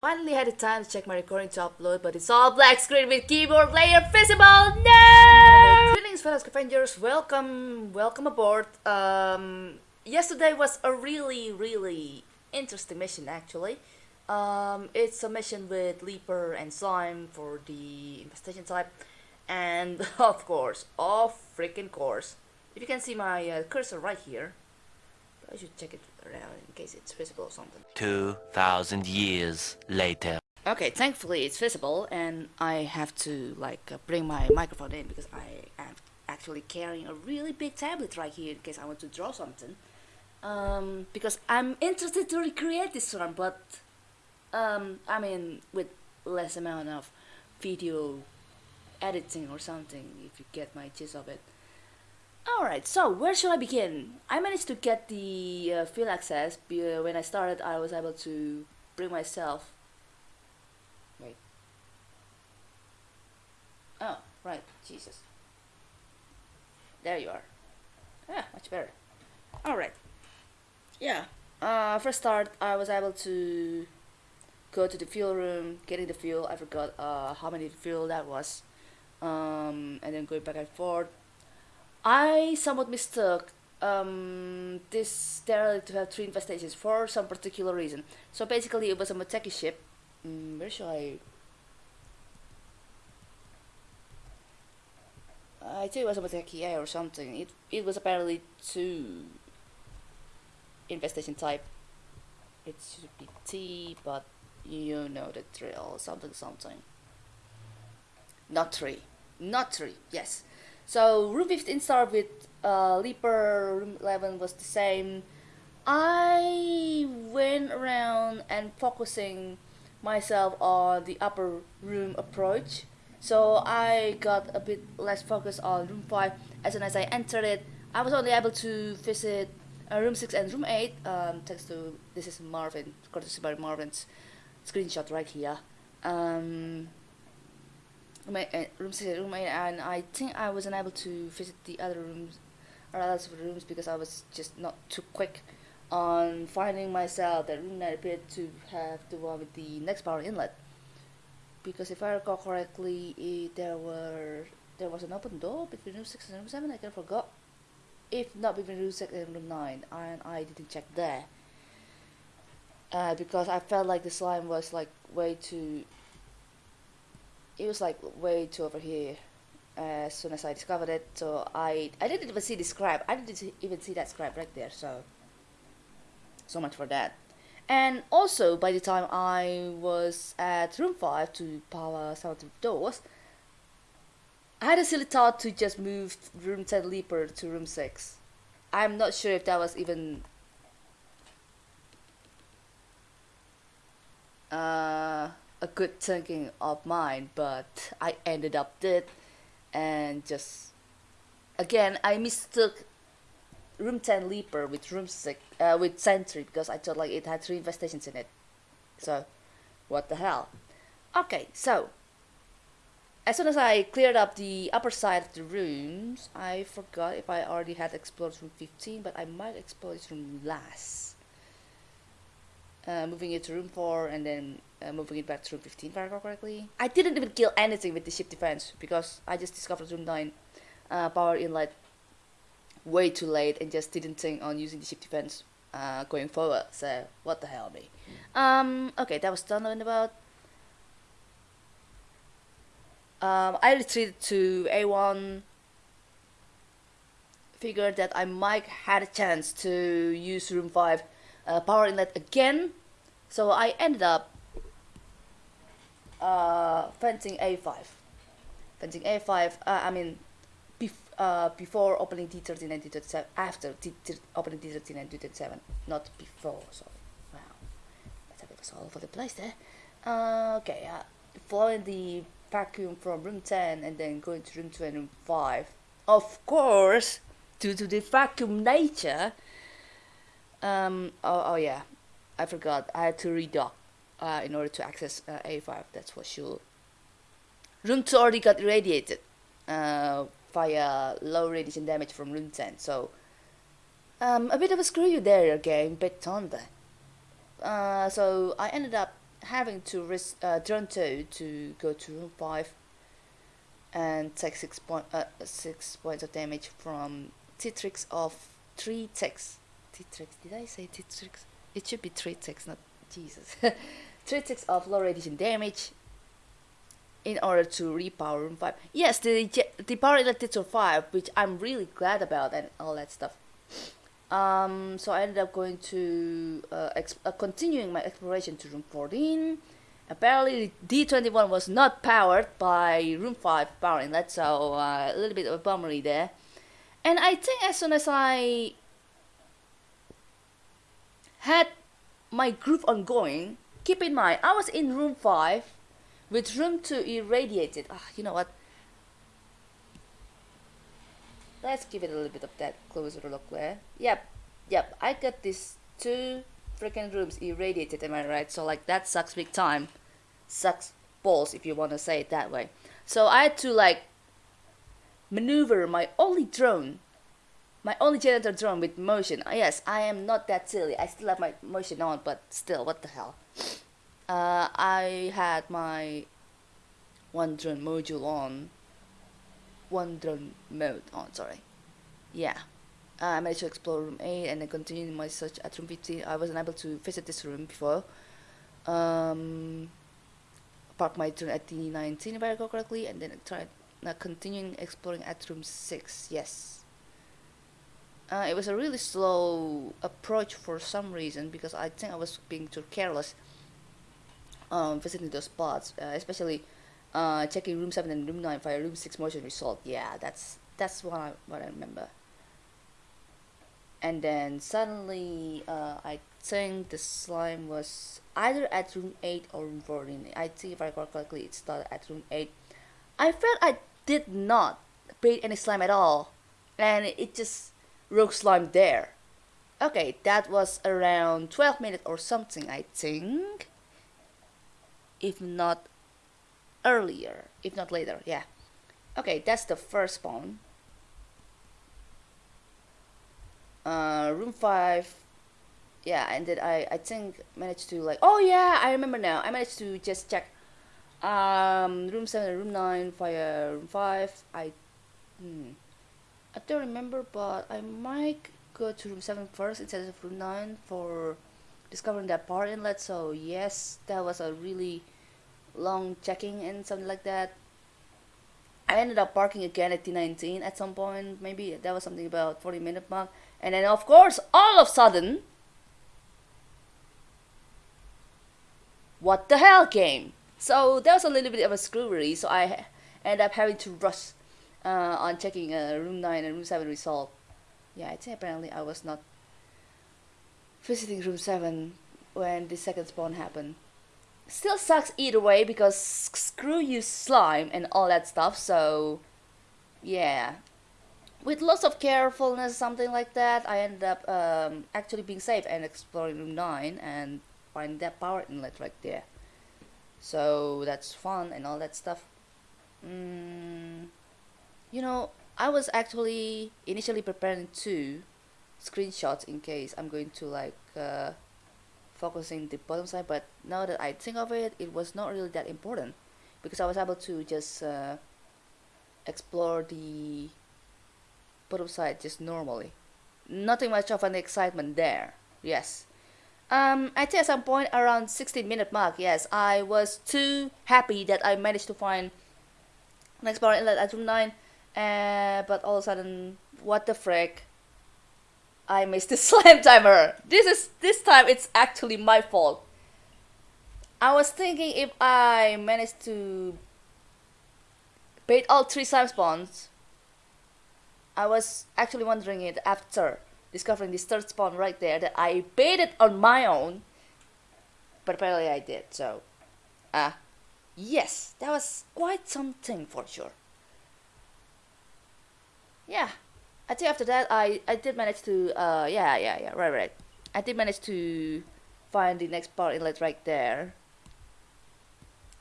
Finally had the time to check my recording to upload, but it's all black screen with keyboard layer visible. No! Greetings, fellow scavengers. Welcome, welcome aboard. Um, yesterday was a really, really interesting mission, actually. Um, it's a mission with Leaper and Slime for the infestation type, and of course, of freaking course, if you can see my uh, cursor right here, I should check it around in case it's visible or something. 2,000 years later. Okay, thankfully it's visible and I have to like uh, bring my microphone in because I am actually carrying a really big tablet right here in case I want to draw something. Um, because I'm interested to recreate this one, but um, I mean with less amount of video editing or something if you get my gist of it. Alright, so where should I begin? I managed to get the uh, field access. Uh, when I started, I was able to bring myself. Wait. Oh, right, Jesus. There you are. Yeah, much better. Alright. Yeah. Uh, first start, I was able to go to the fuel room, getting the fuel. I forgot uh, how many fuel that was. Um, and then going back and forth I somewhat mistook um, this derelict to have three infestations for some particular reason. So basically it was a Moteki ship. Mm, where should I... I think it was a Moteki A or something. It, it was apparently two infestation type. It should be T, but you know the drill. Something something. Not three. Not three, yes. So room 15 started with uh, Leaper, room 11 was the same. I went around and focusing myself on the upper room approach. So I got a bit less focus on room 5 as soon as I entered it. I was only able to visit uh, room 6 and room 8 um, thanks to this is Marvin, courtesy by Marvin's screenshot right here. Um, my uh, room room and I think I wasn't able to visit the other rooms or other rooms because I was just not too quick on finding myself. That room that appeared to have the one with the next power inlet. Because if I recall correctly it, there were there was an open door between room 6 and room 7 I kind of forgot. If not between room 6 and room 9 and I didn't check there. Uh, because I felt like the slime was like way too it was like way too over here as soon as I discovered it. So I I didn't even see the scribe. I didn't even see that scribe right there so so much for that. And also by the time I was at room 5 to power some of the doors I had a silly thought to just move room 10 leaper to room 6 I'm not sure if that was even uh a good thinking of mine, but I ended up dead and just again I mistook room 10 leaper with room 6 uh, with sentry because I thought like it had three infestations in it. So what the hell? Okay so as soon as I cleared up the upper side of the rooms I forgot if I already had explored room 15 but I might explore this room last. Uh, moving it to room 4 and then uh, moving it back to room 15 if I recall correctly. I didn't even kill anything with the ship defense because I just discovered room 9 uh, power inlet way too late and just didn't think on using the ship defense uh, going forward. So what the hell me. Um, okay, that was done and about. Um, I retreated to A1 figured that I might had a chance to use room 5 uh, power inlet again so I ended up uh, fencing A5 fencing A5 uh, I mean bef uh, before opening D13 and D37 after D opening D13 and D37 not before so wow. That's a bit all over the place there. Uh, okay uh, following the vacuum from room 10 and then going to room 2 and room 5 of course due to the vacuum nature um, oh, oh yeah I forgot. I had to redock uh, in order to access uh, A5 that's for sure room 2 already got irradiated uh, via low radiation damage from room 10 so um, a bit of a screw you there game bit thunder uh, so I ended up having to risk uh, turn two to go to room five and take six point uh, six points of damage from T-tricks of three ticks. T-tricks. Did I say T-tricks? It should be three ticks, not Jesus. three ticks of low radiation damage in order to repower room 5 yes the the power elected to 5 which i'm really glad about and all that stuff. Um, so i ended up going to uh, uh, continuing my exploration to room 14 apparently d21 was not powered by room 5 power inlet so uh, a little bit of a bummery there. And i think as soon as i had my group ongoing keep in mind i was in room 5 with room 2 irradiated. Ah, you know what? Let's give it a little bit of that closer look there. Yep, yep, I got these two freaking rooms irradiated, am I right? So like that sucks big time. Sucks balls if you want to say it that way. So I had to like maneuver my only drone, my only janitor drone with motion. Ah, yes, I am not that silly. I still have my motion on, but still, what the hell? uh, I had my one drone module on. One drone mode on sorry. Yeah. Uh, I managed to explore room 8 and then continued my search at room 15 I wasn't able to visit this room before. Um, park my drone at D19 if I recall correctly and then I tried uh, continuing exploring at room 6 yes uh, it was a really slow approach for some reason because I think I was being too careless um, visiting those spots, uh, especially uh, checking room seven and room nine for a room six motion result. Yeah, that's that's what I what I remember. And then suddenly, uh, I think the slime was either at room eight or room fourteen. I think if I recall correctly, it started at room eight. I felt I did not bait any slime at all, and it just rogue slime there. Okay, that was around 12 minutes or something, I think if not earlier, if not later, yeah. Okay, that's the first spawn. Uh, room 5, yeah, and then I, I think managed to like, oh yeah, I remember now, I managed to just check um, room 7 and room 9 via room 5, I, hmm, I don't remember, but I might go to room 7 first instead of room 9 for discovering that power inlet. So yes that was a really long checking and something like that. I ended up parking again at D19 at some point. Maybe that was something about 40 minute mark. And then of course all of a sudden what the hell came? So that was a little bit of a screwery so I ended up having to rush uh, on checking uh, room 9 and room 7 result yeah I think apparently I was not visiting room 7 when the second spawn happened. Still sucks either way because screw you slime and all that stuff, so yeah. With lots of carefulness, something like that, I ended up um, actually being safe and exploring room 9 and finding that power inlet right there. So that's fun and all that stuff. Mm, you know, I was actually initially preparing two screenshots in case I'm going to like uh, focusing the bottom side but now that I think of it it was not really that important because I was able to just uh, explore the bottom side just normally. Nothing much of an excitement there yes. Um, I think at some point around 16 minute mark yes I was too happy that I managed to find next power inlet at room 9 uh, but all of a sudden what the frick I missed the slam timer. This is this time it's actually my fault. I was thinking if I managed to bait all three slime spawns. I was actually wondering it after discovering this third spawn right there that I baited on my own. But apparently I did, so ah uh, yes, that was quite something for sure. Yeah, I think after that I I did manage to uh yeah yeah yeah right right. I did manage to find the next power inlet right there.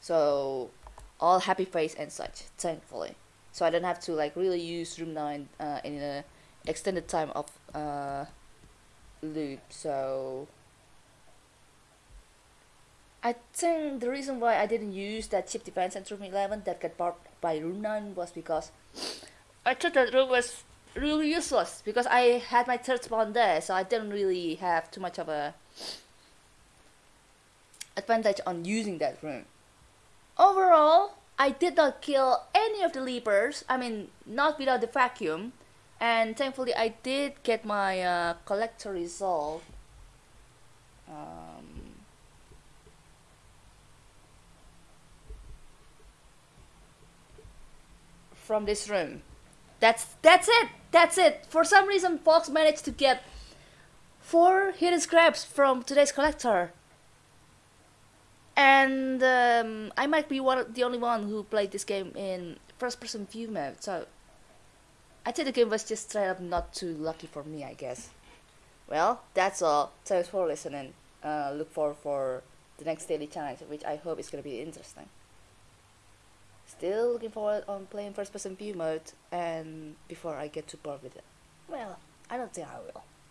So all happy face and such thankfully. So I don't have to like really use room 9 uh, in a extended time of uh, loop so I think the reason why I didn't use that ship defense in room 11 that got barked by room 9 was because I thought that room was really useless because I had my third spawn there, so I didn't really have too much of a advantage on using that room. Overall, I did not kill any of the leapers, I mean, not without the vacuum, and thankfully I did get my uh, collector result. Um, from this room. That's that's it. That's it. For some reason, Fox managed to get four hidden scraps from today's collector, and um, I might be one the only one who played this game in first-person view mode. So I think the game was just straight up not too lucky for me, I guess. Well, that's all. Thanks for listening. Uh, look forward for the next daily challenge, which I hope is gonna be interesting. Still looking forward on playing first person view mode and before I get too bored with it. Well, I don't think I will.